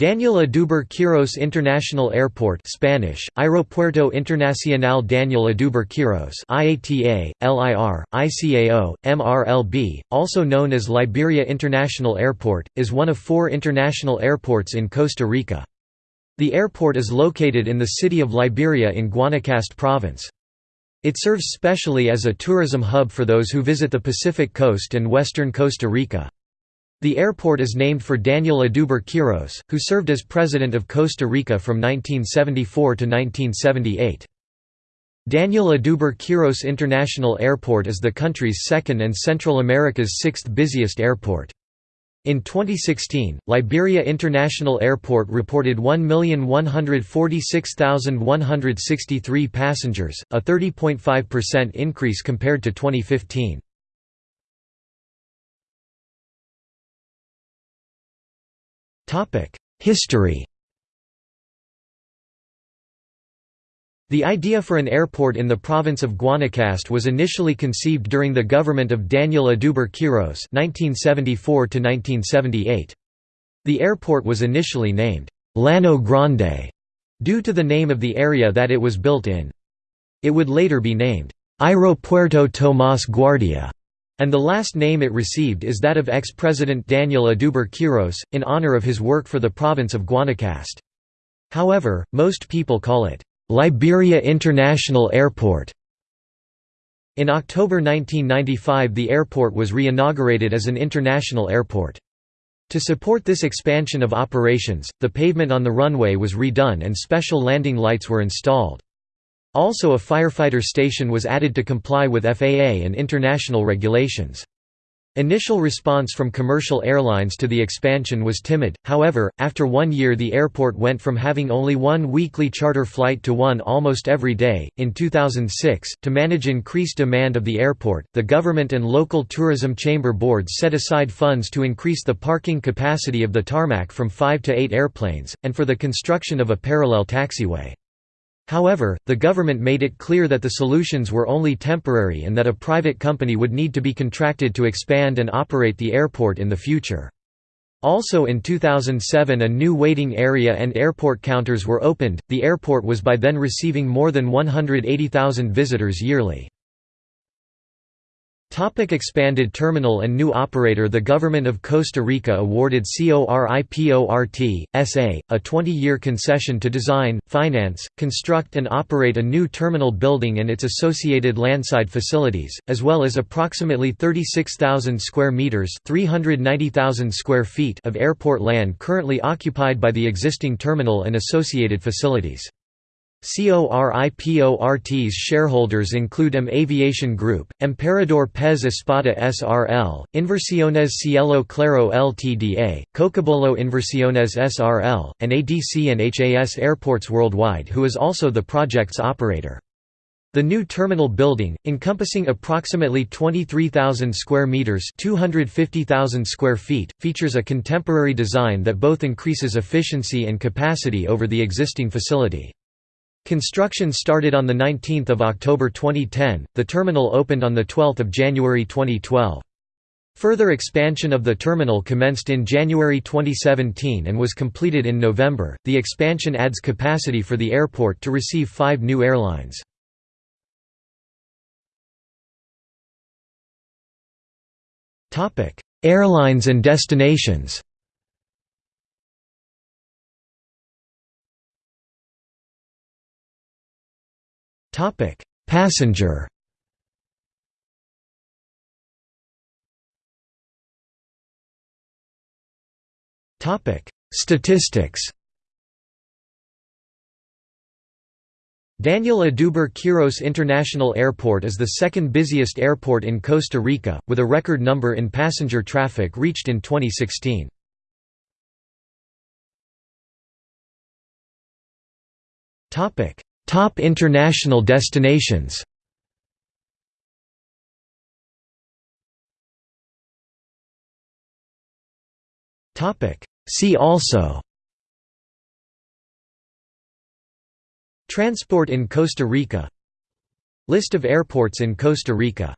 Daniel Oduber Quiros International Airport Spanish, Aeropuerto Internacional Daniel Oduber Quiros IATA, LIR, ICAO, MRLB, also known as Liberia International Airport, is one of four international airports in Costa Rica. The airport is located in the city of Liberia in Guanacaste province. It serves specially as a tourism hub for those who visit the Pacific coast and western Costa Rica. The airport is named for Daniel Oduber Quiros, who served as president of Costa Rica from 1974 to 1978. Daniel Oduber Quiros International Airport is the country's second and Central America's sixth busiest airport. In 2016, Liberia International Airport reported 1,146,163 passengers, a 30.5% increase compared to 2015. History The idea for an airport in the province of Guanacaste was initially conceived during the government of Daniel Oduber Quiros (1974–1978). The airport was initially named Llano Grande due to the name of the area that it was built in. It would later be named Aeropuerto Tomás Guardia and the last name it received is that of ex-president Daniel Oduber Quiros, in honor of his work for the province of Guanacaste. However, most people call it, "'Liberia International Airport". In October 1995 the airport was re-inaugurated as an international airport. To support this expansion of operations, the pavement on the runway was redone and special landing lights were installed. Also a firefighter station was added to comply with FAA and international regulations. Initial response from commercial airlines to the expansion was timid, however, after one year the airport went from having only one weekly charter flight to one almost every day. In 2006, to manage increased demand of the airport, the government and local tourism chamber boards set aside funds to increase the parking capacity of the tarmac from five to eight airplanes, and for the construction of a parallel taxiway. However, the government made it clear that the solutions were only temporary and that a private company would need to be contracted to expand and operate the airport in the future. Also in 2007 a new waiting area and airport counters were opened. The airport was by then receiving more than 180,000 visitors yearly. Topic expanded terminal and new operator The government of Costa Rica awarded CORIPORT, S.A., a 20-year concession to design, finance, construct and operate a new terminal building and its associated landside facilities, as well as approximately 36,000 square metres 390,000 square feet of airport land currently occupied by the existing terminal and associated facilities. CORIPORT's shareholders include M Aviation Group, Emperador Pez Espada SRL, Inversiones Cielo Claro Ltda, Cocobolo Inversiones SRL, and ADC and HAS Airports Worldwide who is also the project's operator. The new terminal building, encompassing approximately 23,000 square meters (250,000 square feet), features a contemporary design that both increases efficiency and capacity over the existing facility. Construction started on 19 October 2010, the terminal opened on 12 January 2012. Further expansion of the terminal commenced in January 2017 and was completed in November. The expansion adds capacity for the airport to receive five new airlines. Airlines and destinations Topic: Passenger. Topic: Statistics. Daniel Oduber Quiros International Airport is the second busiest airport in Costa Rica, with a record number in passenger traffic reached in 2016. Top international destinations. See also. Transport in Costa Rica. List of airports in Costa Rica